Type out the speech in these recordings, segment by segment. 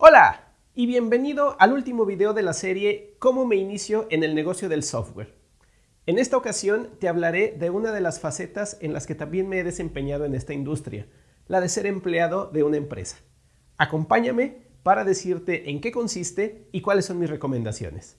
Hola y bienvenido al último video de la serie Cómo me inicio en el negocio del software. En esta ocasión te hablaré de una de las facetas en las que también me he desempeñado en esta industria, la de ser empleado de una empresa. Acompáñame para decirte en qué consiste y cuáles son mis recomendaciones.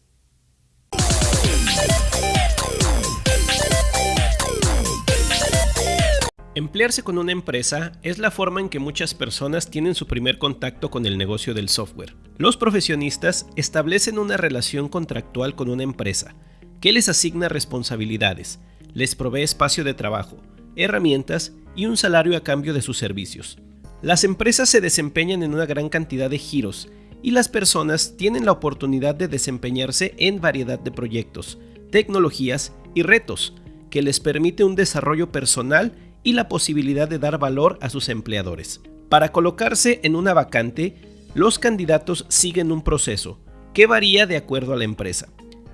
Emplearse con una empresa es la forma en que muchas personas tienen su primer contacto con el negocio del software. Los profesionistas establecen una relación contractual con una empresa, que les asigna responsabilidades, les provee espacio de trabajo, herramientas y un salario a cambio de sus servicios. Las empresas se desempeñan en una gran cantidad de giros y las personas tienen la oportunidad de desempeñarse en variedad de proyectos, tecnologías y retos que les permite un desarrollo personal y la posibilidad de dar valor a sus empleadores. Para colocarse en una vacante, los candidatos siguen un proceso que varía de acuerdo a la empresa.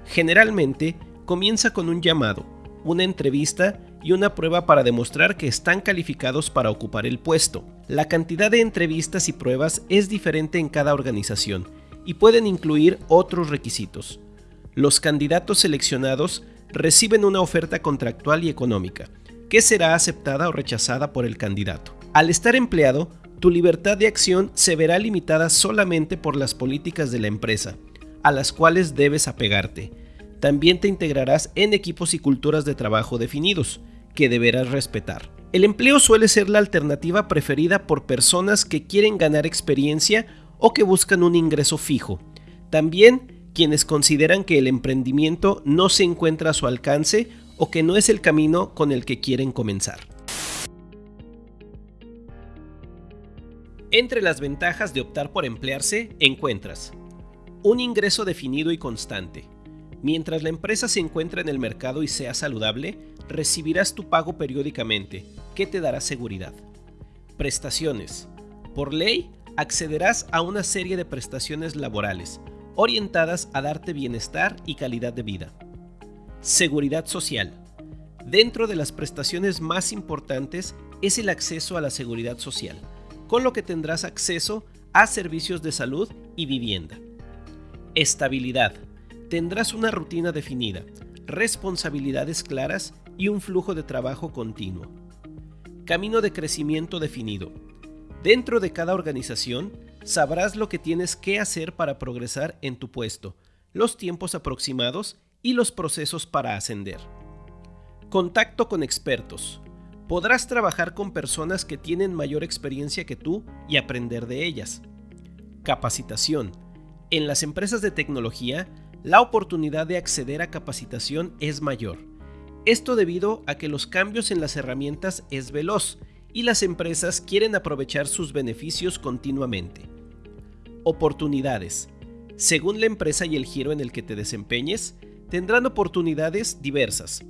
Generalmente, comienza con un llamado, una entrevista y una prueba para demostrar que están calificados para ocupar el puesto. La cantidad de entrevistas y pruebas es diferente en cada organización y pueden incluir otros requisitos. Los candidatos seleccionados reciben una oferta contractual y económica, que será aceptada o rechazada por el candidato. Al estar empleado, tu libertad de acción se verá limitada solamente por las políticas de la empresa, a las cuales debes apegarte. También te integrarás en equipos y culturas de trabajo definidos, que deberás respetar. El empleo suele ser la alternativa preferida por personas que quieren ganar experiencia o que buscan un ingreso fijo. También quienes consideran que el emprendimiento no se encuentra a su alcance o que no es el camino con el que quieren comenzar. Entre las ventajas de optar por emplearse encuentras un ingreso definido y constante. Mientras la empresa se encuentra en el mercado y sea saludable, recibirás tu pago periódicamente, que te dará seguridad. Prestaciones. Por ley, accederás a una serie de prestaciones laborales, orientadas a darte bienestar y calidad de vida. Seguridad social. Dentro de las prestaciones más importantes es el acceso a la seguridad social, con lo que tendrás acceso a servicios de salud y vivienda. Estabilidad. Tendrás una rutina definida, responsabilidades claras y un flujo de trabajo continuo. Camino de crecimiento definido. Dentro de cada organización sabrás lo que tienes que hacer para progresar en tu puesto, los tiempos aproximados y los procesos para ascender. Contacto con expertos. Podrás trabajar con personas que tienen mayor experiencia que tú y aprender de ellas. Capacitación. En las empresas de tecnología, la oportunidad de acceder a capacitación es mayor. Esto debido a que los cambios en las herramientas es veloz y las empresas quieren aprovechar sus beneficios continuamente. Oportunidades. Según la empresa y el giro en el que te desempeñes, tendrán oportunidades diversas.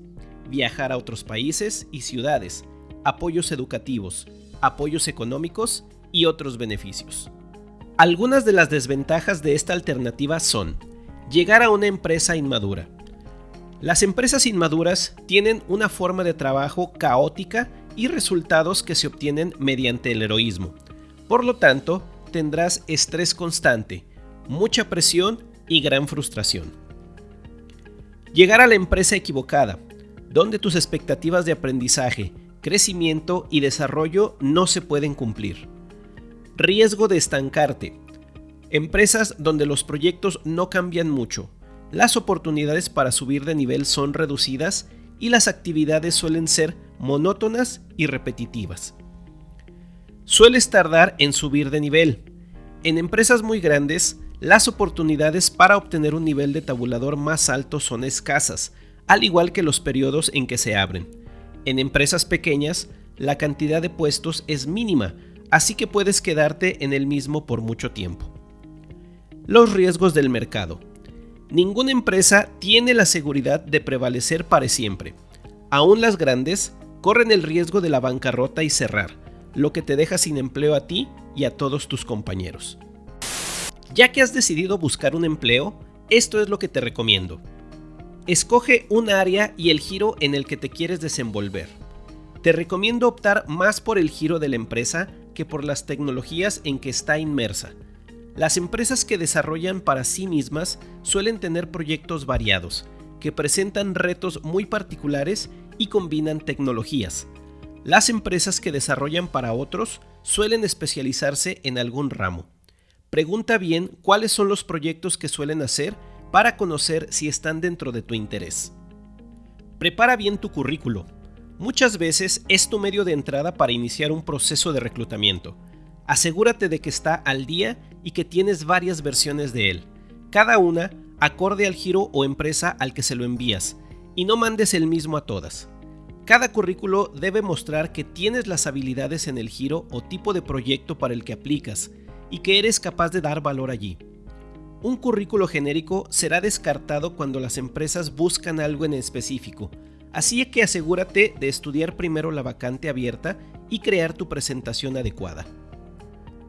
Viajar a otros países y ciudades, apoyos educativos, apoyos económicos y otros beneficios. Algunas de las desventajas de esta alternativa son llegar a una empresa inmadura. Las empresas inmaduras tienen una forma de trabajo caótica y resultados que se obtienen mediante el heroísmo. Por lo tanto, tendrás estrés constante, mucha presión y gran frustración. Llegar a la empresa equivocada, donde tus expectativas de aprendizaje, crecimiento y desarrollo no se pueden cumplir. Riesgo de estancarte. Empresas donde los proyectos no cambian mucho, las oportunidades para subir de nivel son reducidas y las actividades suelen ser monótonas y repetitivas. Sueles tardar en subir de nivel. En empresas muy grandes, las oportunidades para obtener un nivel de tabulador más alto son escasas, al igual que los periodos en que se abren. En empresas pequeñas, la cantidad de puestos es mínima, así que puedes quedarte en el mismo por mucho tiempo. Los riesgos del mercado. Ninguna empresa tiene la seguridad de prevalecer para siempre. Aún las grandes corren el riesgo de la bancarrota y cerrar, lo que te deja sin empleo a ti y a todos tus compañeros. Ya que has decidido buscar un empleo, esto es lo que te recomiendo. Escoge un área y el giro en el que te quieres desenvolver. Te recomiendo optar más por el giro de la empresa que por las tecnologías en que está inmersa. Las empresas que desarrollan para sí mismas suelen tener proyectos variados, que presentan retos muy particulares y combinan tecnologías. Las empresas que desarrollan para otros suelen especializarse en algún ramo. Pregunta bien cuáles son los proyectos que suelen hacer para conocer si están dentro de tu interés. Prepara bien tu currículo. Muchas veces es tu medio de entrada para iniciar un proceso de reclutamiento. Asegúrate de que está al día y que tienes varias versiones de él, cada una acorde al giro o empresa al que se lo envías, y no mandes el mismo a todas. Cada currículo debe mostrar que tienes las habilidades en el giro o tipo de proyecto para el que aplicas y que eres capaz de dar valor allí. Un currículo genérico será descartado cuando las empresas buscan algo en específico, así que asegúrate de estudiar primero la vacante abierta y crear tu presentación adecuada.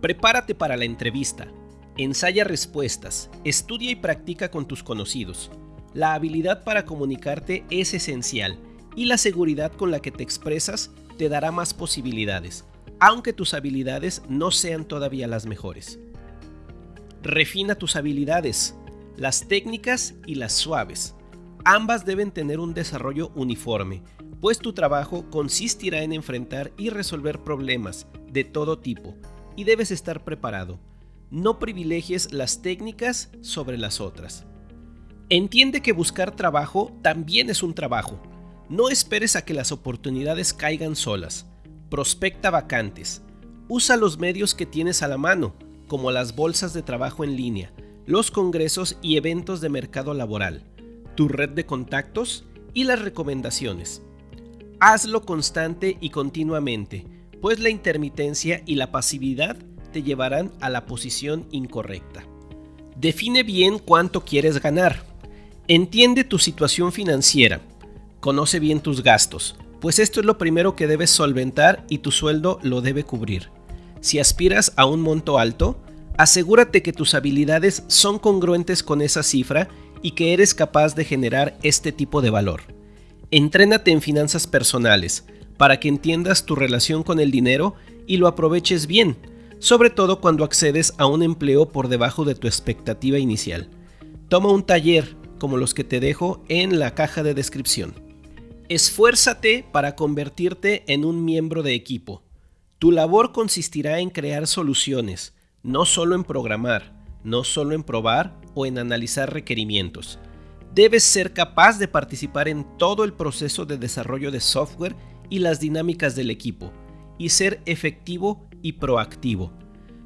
Prepárate para la entrevista. Ensaya respuestas, estudia y practica con tus conocidos. La habilidad para comunicarte es esencial y la seguridad con la que te expresas te dará más posibilidades, aunque tus habilidades no sean todavía las mejores. Refina tus habilidades, las técnicas y las suaves. Ambas deben tener un desarrollo uniforme, pues tu trabajo consistirá en enfrentar y resolver problemas de todo tipo, y debes estar preparado. No privilegies las técnicas sobre las otras. Entiende que buscar trabajo también es un trabajo. No esperes a que las oportunidades caigan solas. Prospecta vacantes. Usa los medios que tienes a la mano como las bolsas de trabajo en línea, los congresos y eventos de mercado laboral, tu red de contactos y las recomendaciones. Hazlo constante y continuamente, pues la intermitencia y la pasividad te llevarán a la posición incorrecta. Define bien cuánto quieres ganar. Entiende tu situación financiera. Conoce bien tus gastos, pues esto es lo primero que debes solventar y tu sueldo lo debe cubrir. Si aspiras a un monto alto, asegúrate que tus habilidades son congruentes con esa cifra y que eres capaz de generar este tipo de valor. Entrénate en finanzas personales para que entiendas tu relación con el dinero y lo aproveches bien, sobre todo cuando accedes a un empleo por debajo de tu expectativa inicial. Toma un taller como los que te dejo en la caja de descripción. Esfuérzate para convertirte en un miembro de equipo. Tu labor consistirá en crear soluciones, no solo en programar, no solo en probar o en analizar requerimientos. Debes ser capaz de participar en todo el proceso de desarrollo de software y las dinámicas del equipo, y ser efectivo y proactivo.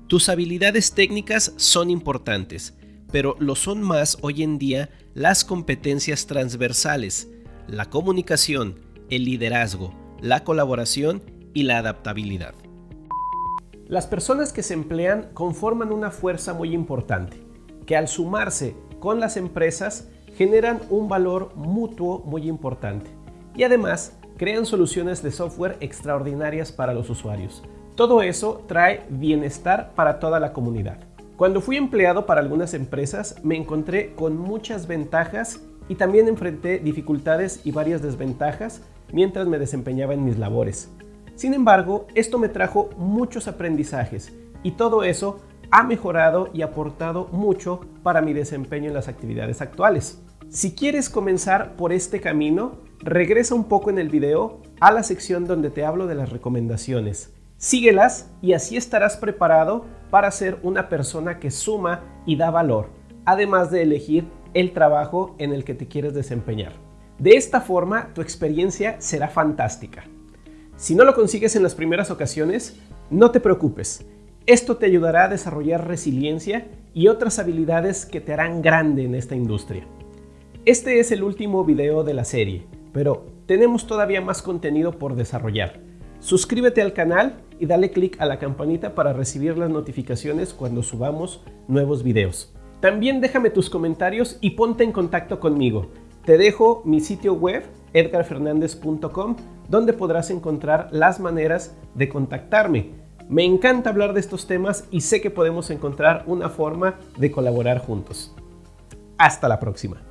Tus habilidades técnicas son importantes, pero lo son más hoy en día las competencias transversales, la comunicación, el liderazgo, la colaboración y la adaptabilidad. Las personas que se emplean conforman una fuerza muy importante, que al sumarse con las empresas generan un valor mutuo muy importante y además crean soluciones de software extraordinarias para los usuarios. Todo eso trae bienestar para toda la comunidad. Cuando fui empleado para algunas empresas me encontré con muchas ventajas y también enfrenté dificultades y varias desventajas mientras me desempeñaba en mis labores. Sin embargo, esto me trajo muchos aprendizajes y todo eso ha mejorado y aportado mucho para mi desempeño en las actividades actuales. Si quieres comenzar por este camino, regresa un poco en el video a la sección donde te hablo de las recomendaciones. Síguelas y así estarás preparado para ser una persona que suma y da valor, además de elegir el trabajo en el que te quieres desempeñar. De esta forma, tu experiencia será fantástica. Si no lo consigues en las primeras ocasiones, no te preocupes. Esto te ayudará a desarrollar resiliencia y otras habilidades que te harán grande en esta industria. Este es el último video de la serie, pero tenemos todavía más contenido por desarrollar. Suscríbete al canal y dale click a la campanita para recibir las notificaciones cuando subamos nuevos videos. También déjame tus comentarios y ponte en contacto conmigo. Te dejo mi sitio web edgarfernandez.com donde podrás encontrar las maneras de contactarme. Me encanta hablar de estos temas y sé que podemos encontrar una forma de colaborar juntos. Hasta la próxima.